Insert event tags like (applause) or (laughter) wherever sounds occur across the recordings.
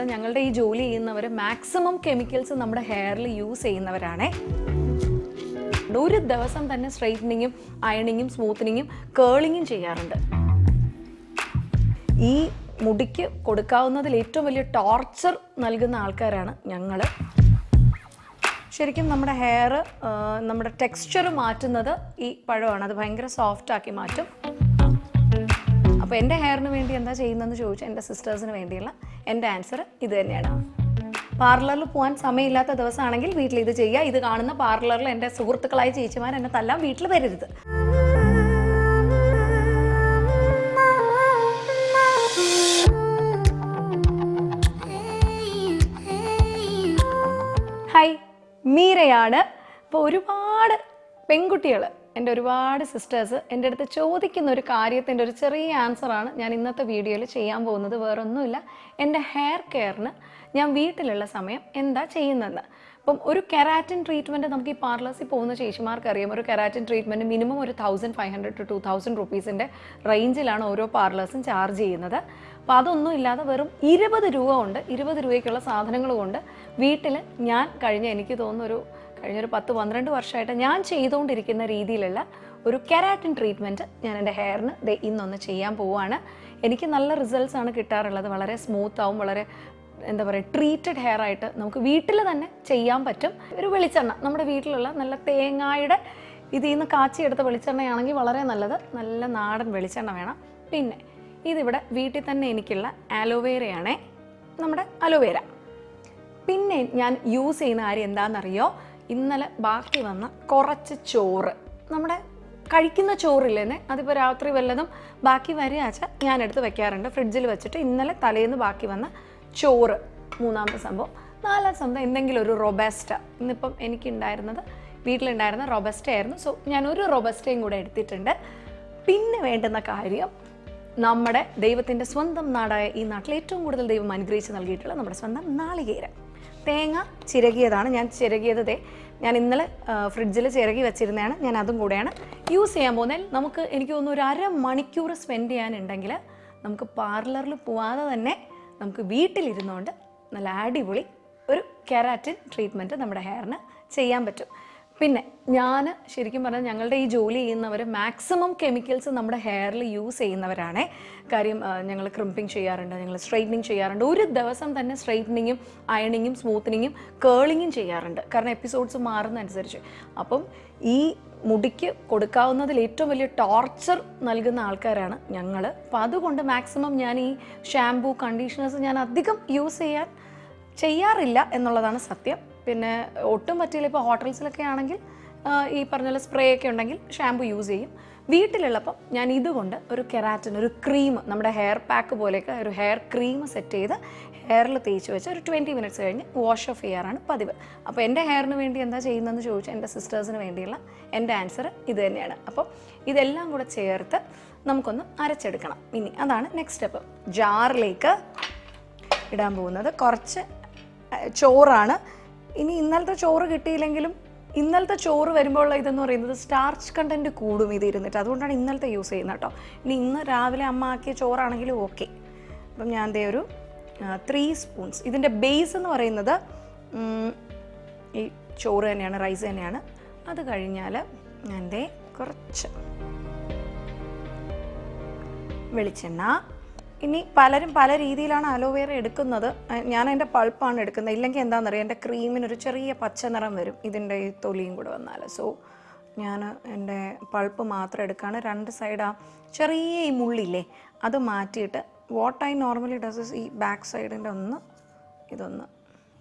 പറഞ്ഞാൽ ഞങ്ങളുടെ ഈ ജോലി ചെയ്യുന്നവർ മാക്സിമം കെമിക്കൽസ് നമ്മുടെ ഹെയറിൽ യൂസ് ചെയ്യുന്നവരാണേ. ഒരു ദിവസം തന്നെ സ്ട്രൈറ്റനിങ്ങും അയണിങ്ങും സ്മൂത്തനിങ്ങും കേളിങ്ങും ചെയ്യാറുണ്ട്. ഈ മുടിക്ക് കൊടുക്കാവുന്നതിൽ ഏറ്റവും വലിയ ടോർച്ചർ നൽകുന്ന ആൾക്കാരാണ് ഞങ്ങൾ ശരിക്കും നമ്മുടെ ഹെയർ നമ്മുടെ ടെക്സ്ചർ മാറ്റുന്നത് ഈ പഴമാണ്. അത് ഭയങ്കര സോഫ്റ്റ് ആക്കി മാറ്റും. അപ്പോൾ എന്റെ ഹെയറിന് വേണ്ടി എന്താ ചെയ്യുന്നതെന്ന് ചോദിച്ചാൽ എന്റെ സിസ്റ്റേഴ്സിന് വേണ്ടിയുള്ള എന്റെ ആൻസർ ഇത് തന്നെയാണ്. പാർലറിൽ പോകാൻ സമയമില്ലാത്ത ദിവസമാണെങ്കിൽ വീട്ടിൽ ഇത് ചെയ്യുക ഇത് കാണുന്ന പാർലറിൽ എന്റെ സുഹൃത്തുക്കളായ ചേച്ചിമാർ എന്നെ തല്ലാൻ വീട്ടിൽ വരരുത്. ഹൈ മീരയാണ്. അപ്പോൾ ഒരുപാട് പെൺകുട്ടികൾ എന്റെ ഒരുപാട് സിസ്റ്റേഴ്സ് എന്റെ അടുത്ത് ചോദിക്കുന്ന ഒരു കാര്യത്തിന്റെ ഒരു ചെറിയ ആൻസറാണ് ഞാൻ ഇന്നത്തെ വീഡിയോയിൽ ചെയ്യാൻ പോകുന്നത്. വേറൊന്നുമില്ല. എന്റെ ഹെയർ കെയറിന് ഞാൻ വീട്ടിലുള്ള സമയം എന്താ ചെയ്യുന്നതെന്ന്. അപ്പം ഒരു കെരാറ്റിൻ ട്രീറ്റ്മെന്റ് നമുക്ക് ഈ പാർലേഴ്സിൽ പോകുന്ന ചേച്ചിമാർക്ക് അറിയാം ഒരു കെരാറ്റിൻ ട്രീറ്റ്മെന്റ് മിനിമം ഒരു thousand five hundred to two thousand റുപ്പീസിന്റെ റേഞ്ചിലാണ് ഓരോ പാർലേഴ്സും ചാർജ് ചെയ്യുന്നത്. അപ്പോൾ അതൊന്നും ഇല്ലാതെ വെറും ഇരുപത് രൂപ കൊണ്ട് ഇരുപത് രൂപയ്ക്കുള്ള സാധനങ്ങൾ കൊണ്ട് വീട്ടിൽ ഞാൻ കഴിഞ്ഞ എനിക്ക് തോന്നുന്നൊരു കഴിഞ്ഞൊരു പത്ത് പന്ത്രണ്ട് വർഷമായിട്ട് ഞാൻ ചെയ്തുകൊണ്ടിരിക്കുന്ന രീതിയിലുള്ള ഒരു കെരാറ്റിൻ ട്രീറ്റ്മെന്റ് ഞാൻ എന്റെ ഹെയറിന് ദേ ഇന്നൊന്ന് ചെയ്യാൻ പോവുകയാണ്. എനിക്ക് നല്ല റിസൾട്ട്സ് ആണ് കിട്ടാറുള്ളത്. വളരെ സ്മൂത്ത് ആവും വളരെ എന്താ പറയുക ട്രീറ്റഡ് ഹെയർ ആയിട്ട് നമുക്ക് വീട്ടിൽ തന്നെ ചെയ്യാൻ പറ്റും. ഒരു വെളിച്ചെണ്ണ നമ്മുടെ വീട്ടിലുള്ള നല്ല തേങ്ങായുടെ ഇതിൽ നിന്ന് കാച്ചിയെടുത്ത വെളിച്ചെണ്ണയാണെങ്കിൽ വളരെ നല്ലത്. നല്ല നാടൻ വെളിച്ചെണ്ണ വേണം. പിന്നെ ഇതിവിടെ വീട്ടിൽ തന്നെ എനിക്കുള്ള ആലോവേരയാണേ നമ്മുടെ അലോവേര പിന്നെ ഞാൻ യൂസ് ചെയ്യുന്ന കാര്യം എന്താണെന്നറിയോ ഇന്നലെ ബാക്കി വന്ന കുറച്ച് ചോറ്. നമ്മുടെ കഴിക്കുന്ന ചോറില്ലേ അതിപ്പോൾ രാത്രി വല്ലതും ബാക്കി വരികയാച്ച ഞാനെടുത്ത് വെക്കാറുണ്ട്. ഫ്രിഡ്ജിൽ വെച്ചിട്ട് ഇന്നലെ തലേന്ന് ബാക്കി വന്ന ചോറ്. മൂന്നാമത്തെ സംഭവം. നാലാം സംഭവം എന്തെങ്കിലും ഒരു റൊബസ്റ്റ. ഇന്നിപ്പം എനിക്കുണ്ടായിരുന്നത് വീട്ടിലുണ്ടായിരുന്ന റൊബസ്റ്റ ആയിരുന്നു. സോ ഞാൻ ഒരു റൊബസ്റ്റയും കൂടെ എടുത്തിട്ടുണ്ട്. പിന്നെ വേണ്ടുന്ന കാര്യം നമ്മുടെ ദൈവത്തിന്റെ സ്വന്തം നാടായ ഈ നാട്ടിൽ ഏറ്റവും കൂടുതൽ ദൈവം അനുഗ്രഹിച്ച് നൽകിയിട്ടുള്ള നമ്മുടെ സ്വന്തം നാളികേരം. തേങ്ങ ചിരകിയതാണ്. ഞാൻ ചിരകിയത് ഞാൻ ഇന്നലെ ഫ്രിഡ്ജിൽ ചിരകി വെച്ചിരുന്നതാണ്. ഞാൻ അതും കൂടെയാണ് യൂസ് ചെയ്യാൻ പോകുന്നതിൽ. നമുക്ക് എനിക്ക് തോന്നുന്നു ഒരു അര മണിക്കൂർ സ്പെൻഡ് ചെയ്യാനുണ്ടെങ്കിൽ നമുക്ക് പാർലറിൽ പോവാതെ തന്നെ നമുക്ക് വീട്ടിലിരുന്നുകൊണ്ട് നല്ല അടിപൊളി ഒരു കെരാറ്റിൻ ട്രീറ്റ്മെന്റ് നമ്മുടെ ഹെയറിന് ചെയ്യാൻ പറ്റും. പിന്നെ ഞാൻ ശരിക്കും പറഞ്ഞാൽ ഞങ്ങളുടെ ഈ ജോലി ചെയ്യുന്നവർ മാക്സിമം കെമിക്കൽസ് നമ്മുടെ ഹെയറിൽ യൂസ് ചെയ്യുന്നവരാണേ. കാര്യം ഞങ്ങൾ ക്രിമ്പിങ് ചെയ്യാറുണ്ട് ഞങ്ങൾ സ്ട്രൈറ്റനിങ് ചെയ്യാറുണ്ട്. ഒരു ദിവസം തന്നെ സ്ട്രൈറ്റനിങ്ങും അയണിങ്ങും സ്മൂത്തനിങ്ങും കേളിങ്ങും ചെയ്യാറുണ്ട്. കാരണം എപ്പിസോഡ്സ് മാറുന്നതനുസരിച്ച്. അപ്പം ഈ മുടിക്ക് കൊടുക്കാവുന്നതിൽ ഏറ്റവും വലിയ ടോർച്ചർ നൽകുന്ന ആൾക്കാരാണ് ഞങ്ങൾ അപ്പോൾ അതുകൊണ്ട് മാക്സിമം ഞാൻ ഈ ഷാംപൂ കണ്ടീഷണേഴ്സ് ഞാൻ അധികം യൂസ് ചെയ്യാൻ ചെയ്യാറില്ല എന്നുള്ളതാണ് സത്യം. പിന്നെ ഒട്ടും പറ്റിയില്ല. ഇപ്പോൾ ഹോട്ടൽസിലൊക്കെ ആണെങ്കിൽ ഈ പറഞ്ഞ പോലെ സ്പ്രേ ഒക്കെ ഉണ്ടെങ്കിൽ ഷാമ്പു യൂസ് ചെയ്യും. വീട്ടിലുള്ളപ്പം ഞാൻ ഇതുകൊണ്ട് ഒരു കെരാറ്റിൻ ഒരു ക്രീം നമ്മുടെ ഹെയർ പാക്ക് പോലെയൊക്കെ ഒരു ഹെയർ ക്രീം സെറ്റ് ചെയ്ത് ഹെയറിൽ തേച്ച് വെച്ച് ഒരു ട്വന്റി മിനിറ്റ്സ് കഴിഞ്ഞ് വാഷ് ഓഫ് ചെയ്യാറാണ് പതിവ്. അപ്പോൾ എന്റെ ഹെയറിന് വേണ്ടി എന്താ ചെയ്യുന്നതെന്ന് ചോദിച്ചാൽ എന്റെ സിസ്റ്റേഴ്സിന് വേണ്ടിയുള്ള എന്റെ ആൻസർ ഇത് തന്നെയാണ്. അപ്പോൾ ഇതെല്ലാം കൂടെ ചേർത്ത് നമുക്കൊന്ന് അരച്ചെടുക്കണം. ഇനി അതാണ് നെക്സ്റ്റ് സ്റ്റെപ്പ് ജാറിലേക്ക് ഇടാൻ പോകുന്നത്. കുറച്ച് ചോറാണ് ഇനി ഇന്നലത്തെ ചോറ് കിട്ടിയില്ലെങ്കിലും ഇന്നലത്തെ ചോറ് വരുമ്പോൾ ഇതെന്ന് പറയുന്നത് സ്റ്റാർച്ച് കണ്ടന്റ് കൂടും ഇത് ഇരുന്നിട്ട്. അതുകൊണ്ടാണ് ഇന്നലത്തെ യൂസ് ചെയ്യുന്നത് കേട്ടോ. ഇനി ഇന്ന് രാവിലെ അമ്മ ആക്കിയ ചോറാണെങ്കിലും ഓക്കെ അപ്പം ഞാൻ ദേ ഒരു ത്രീ സ്പൂൺസ് ഇതിന്റെ ബേസ് എന്ന് പറയുന്നത് ഈ ചോറ് തന്നെയാണ് റൈസ് തന്നെയാണ്. അത് കഴിഞ്ഞാൽ ഞാൻ ദേ കുറച്ച് വെളിച്ചെണ്ണ ഇനി പലരും പല രീതിയിലാണ് അലോവേറ എടുക്കുന്നത്. ഞാൻ എന്റെ പൾപ്പാണ് എടുക്കുന്നത്. ഇല്ലെങ്കിൽ എന്താണെന്നറിയാം എന്റെ ക്രീമിനൊരു ചെറിയ പച്ച നിറം വരും. ഇതിന്റെ ഈ തൊലിയും കൂടെ വന്നാൽ സോ ഞാൻ എന്റെ പൾപ്പ് മാത്രം എടുക്കുകയാണ് രണ്ട് സൈഡ് ആ ചെറിയ ഈ മുള്ളില്ലേ അത് മാറ്റിയിട്ട് വാട്ട് ഐ നോർമലി ഡസ് ഈ ബാക്ക് സൈഡിന്റെ ഒന്ന് ഇതൊന്ന്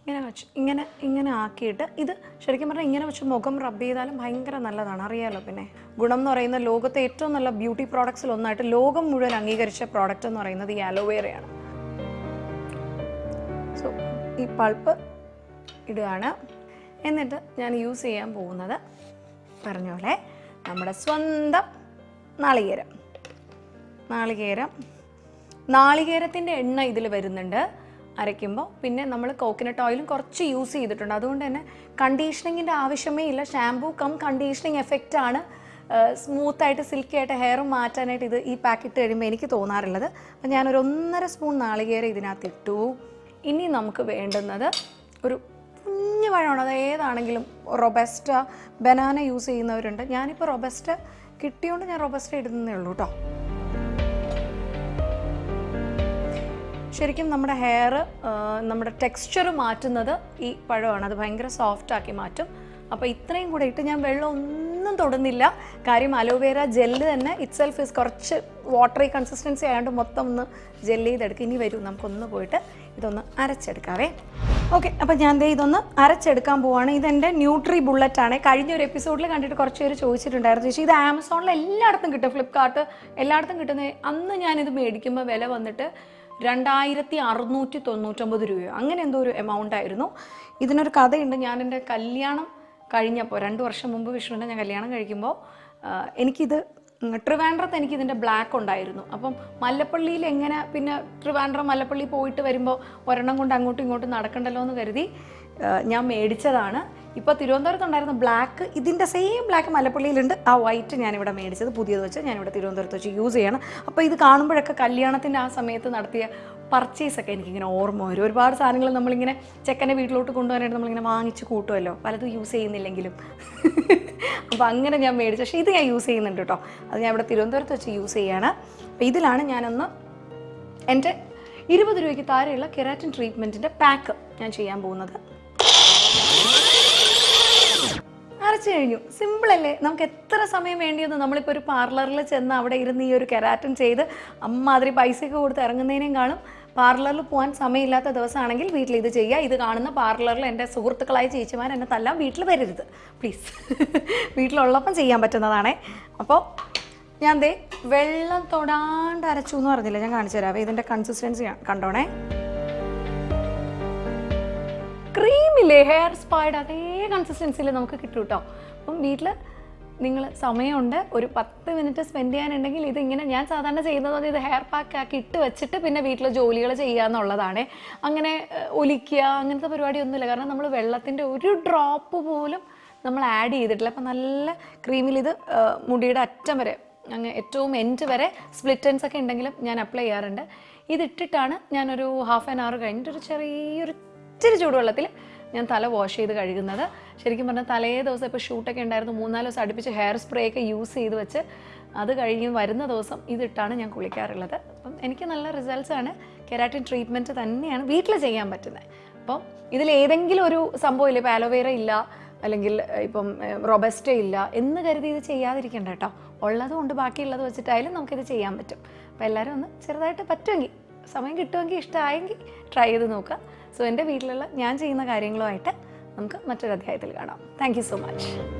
ഇങ്ങനെ വെച്ച് ഇങ്ങനെ ഇങ്ങനെ ആക്കിയിട്ട് ഇത് ശരിക്കും പറഞ്ഞാൽ ഇങ്ങനെ വെച്ച് മുഖം റബ്ബ് ചെയ്താലും ഭയങ്കര നല്ലതാണ്. അറിയാലോ പിന്നെ? ഗുണം എന്ന് പറയുന്ന ലോകത്തെ ഏറ്റവും നല്ല ബ്യൂട്ടി പ്രോഡക്ട്സിൽ ഒന്നായിട്ട് ലോകം മുഴുവൻ അംഗീകരിച്ച പ്രോഡക്റ്റ് എന്ന് പറയുന്നത് ഈ അലോവേറയാണ് സോ ഈ പൾപ്പ് ഇടുകയാണ്. എന്നിട്ട് ഞാൻ യൂസ് ചെയ്യാൻ പോകുന്നത് പറഞ്ഞ പോലെ നമ്മുടെ സ്വന്തം നാളികേരം. നാളികേരം. നാളികേരത്തിന്റെ എണ്ണ ഇതിൽ വരുന്നുണ്ട്. അരയ്ക്കുമ്പോൾ പിന്നെ നമ്മൾ കോക്കനട്ട് ഓയിലും കുറച്ച് യൂസ് ചെയ്തിട്ടുണ്ട്. അതുകൊണ്ട് തന്നെ കണ്ടീഷനിങ്ങിന്റെ ആവശ്യമേ ഇല്ല. ഷാംപൂ കം കണ്ടീഷനിങ് എഫക്റ്റ് ആണ്. സ്മൂത്തായിട്ട് സിൽക്കി ആയിട്ട് ഹെയർ മാറ്റാനായിട്ട് ഇത് ഈ പാക്കറ്റ് കഴിയുമ്പോൾ എനിക്ക് തോന്നാറുള്ളത്. അപ്പം ഞാനൊരു ഒന്നര സ്പൂൺ നാളികേരം ഇതിനകത്ത് ഇട്ടു. ഇനി നമുക്ക് വേണ്ടുന്നത് ഒരു കുഞ്ഞു പഴമാണ്. അത് ഏതാണെങ്കിലും റൊബസ്റ്റ ബനാന യൂസ് ചെയ്യുന്നവരുണ്ട്. ഞാനിപ്പോൾ റൊബസ്റ്റ കിട്ടിയോണ്ട് ഞാൻ റൊബസ്റ്റ ഇടുന്നേ ഉള്ളൂ കേട്ടോ ശരിക്കും നമ്മുടെ ഹെയർ നമ്മുടെ ടെക്സ്ചർ മാറ്റുന്നത് ഈ പഴമാണ്. അത് ഭയങ്കര സോഫ്റ്റ് ആക്കി മാറ്റും. അപ്പോൾ ഇത്രയും കൂടെ ഇട്ട് ഞാൻ വെള്ളം ഒന്നും തൊടുന്നില്ല. കാര്യം അലോവേര ജെല്ല് തന്നെ ഇറ്റ്സെൽഫ് ഇസ് കുറച്ച് വാട്ടറി കൺസിസ്റ്റൻസി ആയതുകൊണ്ട് മൊത്തം ഒന്ന് ജെല്ല് ചെയ്തെടുക്കുക ഇനി വരും നമുക്കൊന്ന് പോയിട്ട് ഇതൊന്ന് അരച്ചെടുക്കാവേ. ഓക്കെ അപ്പം ഞാൻ ദേ ഇതൊന്ന് അരച്ചെടുക്കാൻ പോവാണ്. ഇതെന്റെ ന്യൂട്രി ബുള്ളറ്റ് ആണ്. കഴിഞ്ഞ ഒരു എപ്പിസോഡിൽ കണ്ടിട്ട് കുറച്ച് പേര് ചോദിച്ചിട്ടുണ്ടായിരുന്നു ചേച്ചി ഇത് ആമസോണിൽ എല്ലായിടത്തും കിട്ടും ഫ്ലിപ്കാർട്ട് എല്ലായിടത്തും കിട്ടുന്ന? അന്ന് ഞാനിത് മേടിക്കുമ്പോൾ വില വന്നിട്ട് രണ്ടായിരത്തി അറുന്നൂറ്റി തൊണ്ണൂറ്റൊമ്പത് രൂപയോ. അങ്ങനെ എന്തോ ഒരു എമൗണ്ട് ആയിരുന്നു. ഇതിനൊരു കഥയുണ്ട്. ഞാൻ എന്റെ കല്യാണം കഴിഞ്ഞപ്പോൾ രണ്ട് വർഷം മുമ്പ് വിഷ്ണുവിന്റെ ഞാൻ കല്യാണം കഴിക്കുമ്പോൾ എനിക്കിത് ട്രിവാൻഡ്രത്ത് എനിക്ക് ഇതിന്റെ ബ്ലാക്ക് ഉണ്ടായിരുന്നു. അപ്പം മല്ലപ്പള്ളിയിൽ എങ്ങനെ പിന്നെ ട്രിവാൻഡ്രം മല്ലപ്പള്ളി പോയിട്ട് വരുമ്പോൾ ഒരെണ്ണം കൊണ്ട് അങ്ങോട്ടും ഇങ്ങോട്ടും നടക്കണ്ടല്ലോ എന്ന് കരുതി ഞാൻ മേടിച്ചതാണ്. ഇപ്പോൾ തിരുവനന്തപുരത്ത് ഉണ്ടായിരുന്ന ബ്ലാക്ക് ഇതിന്റെ സെയിം ബ്ലാക്ക് മലപ്പള്ളിയിലുണ്ട്. ആ വൈറ്റ് ഞാനിവിടെ മേടിച്ചത്. പുതിയത് വെച്ച് ഞാനിവിടെ തിരുവനന്തപുരത്ത് വെച്ച് യൂസ് ചെയ്യണം. അപ്പോൾ ഇത് കാണുമ്പോഴൊക്കെ കല്യാണത്തിന്റെ ആ സമയത്ത് നടത്തിയ പർച്ചേസൊക്കെ എനിക്കിങ്ങനെ ഓർമ്മ വരും. ഒരുപാട് സാധനങ്ങൾ നമ്മളിങ്ങനെ ചെക്കന്റെ വീട്ടിലോട്ട് കൊണ്ടുപോകാനായിട്ട് നമ്മളിങ്ങനെ വാങ്ങിച്ച് കൂട്ടുമല്ലോ പലതും യൂസ് ചെയ്യുന്നില്ലെങ്കിലും. അപ്പോൾ അങ്ങനെ ഞാൻ മേടിച്ചു. പക്ഷേ ഇത് ഞാൻ യൂസ് ചെയ്യുന്നുണ്ട് കേട്ടോ അത് ഞാൻ ഇവിടെ തിരുവനന്തപുരത്ത് വെച്ച് യൂസ് ചെയ്യാണ്. അപ്പോൾ ഇതിലാണ് ഞാനൊന്ന് എന്റെ ഇരുപത് രൂപയ്ക്ക് താഴെയുള്ള കെരാറ്റിൻ ട്രീറ്റ്മെന്റിന്റെ പാക്ക് ഞാൻ ചെയ്യാൻ പോകുന്നത്. അരച്ചു കഴിഞ്ഞു. സിമ്പിൾ അല്ലേ? നമുക്ക് എത്ര സമയം വേണ്ടിയെന്ന് നമ്മളിപ്പോൾ ഒരു പാർലറിൽ ചെന്ന് അവിടെ ഇരുന്ന് ഈ ഒരു കെരാറ്റിൻ ചെയ്ത് അമ്മാതിരി പൈസയൊക്കെ കൊടുത്ത് ഇറങ്ങുന്നതിനേയും കാണും. പാർലറിൽ പോകാൻ സമയമില്ലാത്ത ദിവസമാണെങ്കിൽ വീട്ടിൽ ഇത് ചെയ്യുക ഇത് കാണുന്ന പാർലറിൽ എന്റെ സുഹൃത്തുക്കളായ ചേച്ചിമാർ എന്നെ തല്ലാം വീട്ടിൽ വരരുത്. പ്ലീസ് (laughs) വീട്ടിലുള്ളപ്പം ചെയ്യാൻ പറ്റുന്നതാണേ. അപ്പോൾ ഞാൻ ദേ വെള്ളം തൊടാണ്ട് അരച്ചു എന്ന് പറഞ്ഞില്ല? ഞാൻ കാണിച്ചു തരാം. ഇതിന്റെ കൺസിസ്റ്റൻസി കണ്ടോണേ. ക്രീമില്ലേ ഹെയർ സ്പായുടെ അതേ കൺസിസ്റ്റൻസിയിൽ നമുക്ക് കിട്ടും കേട്ടോ അപ്പം വീട്ടിൽ നിങ്ങൾ സമയമുണ്ട് ഒരു പത്ത് മിനിറ്റ് സ്പെൻഡ് ചെയ്യാനുണ്ടെങ്കിൽ ഇതിങ്ങനെ ഞാൻ സാധാരണ ചെയ്യുന്നത് ഇത് ഹെയർ പാക്ക് ആക്കി ഇട്ട് വെച്ചിട്ട് പിന്നെ വീട്ടിൽ ജോലികൾ ചെയ്യുക എന്നുള്ളതാണ്. അങ്ങനെ ഒലിക്കുക അങ്ങനത്തെ പരിപാടിയൊന്നുമില്ല. കാരണം നമ്മൾ വെള്ളത്തിന്റെ ഒരു ഡ്രോപ്പ് പോലും നമ്മൾ ആഡ് ചെയ്തിട്ടില്ല. അപ്പം നല്ല ക്രീമിൽ ഇത് മുടിയുടെ അറ്റം വരെ അങ്ങ് ഏറ്റവും എൻഡ് വരെ സ്പ്ലിറ്റ് എൻസ് ഒക്കെ ഉണ്ടെങ്കിലും ഞാൻ അപ്ലൈ ചെയ്യാറുണ്ട്. ഇതിട്ടിട്ടാണ് ഞാനൊരു ഹാഫ് ആൻ അവർ കഴിഞ്ഞിട്ട് ഒരു ചെറിയൊരു ഇച്ചിരി ചൂടുവെള്ളത്തിൽ ഞാൻ തല വാഷ് ചെയ്ത് കഴുകുന്നത്. ശരിക്കും പറഞ്ഞാൽ തലേ ദിവസം ഇപ്പോൾ ഷൂട്ടൊക്കെ ഉണ്ടായിരുന്നു. മൂന്നാൽ ദിവസം അടുപ്പിച്ച് ഹെയർ സ്പ്രേ ഒക്കെ യൂസ് ചെയ്ത് വെച്ച് അത് കഴിഞ്ഞ് വരുന്ന ദിവസം ഇതിട്ടാണ് ഞാൻ കുളിക്കാറുള്ളത്. അപ്പം എനിക്ക് നല്ല റിസൾട്ട്സ് ആണ്. കെരാറ്റിൻ ട്രീറ്റ്മെന്റ് തന്നെയാണ് വീട്ടിൽ ചെയ്യാൻ പറ്റുന്നത് അപ്പം ഇതിൽ ഏതെങ്കിലും ഒരു സംഭവം ഇല്ല. ഇപ്പോൾ ആലോവേര ഇല്ല അല്ലെങ്കിൽ ഇപ്പം റൊബസ്റ്റ ഇല്ല എന്ന് കരുതി ഇത് ചെയ്യാതിരിക്കണ്ട കേട്ടോ. ഉള്ളത് കൊണ്ട് ബാക്കിയുള്ളത് വെച്ചിട്ടായാലും നമുക്കിത് ചെയ്യാൻ പറ്റും. അപ്പോൾ എല്ലാവരും ഒന്ന് ചെറുതായിട്ട് പറ്റുമെങ്കിൽ സമയം കിട്ടുമെങ്കിൽ ഇഷ്ടമായെങ്കിൽ ട്രൈ ചെയ്ത് നോക്കുക. സോ എന്റെ വീട്ടിലുള്ള ഞാൻ ചെയ്യുന്ന കാര്യങ്ങളുമായിട്ട് നമുക്ക് മറ്റൊരു അധ്യായത്തിൽ കാണാം താങ്ക് സോ മച്ച്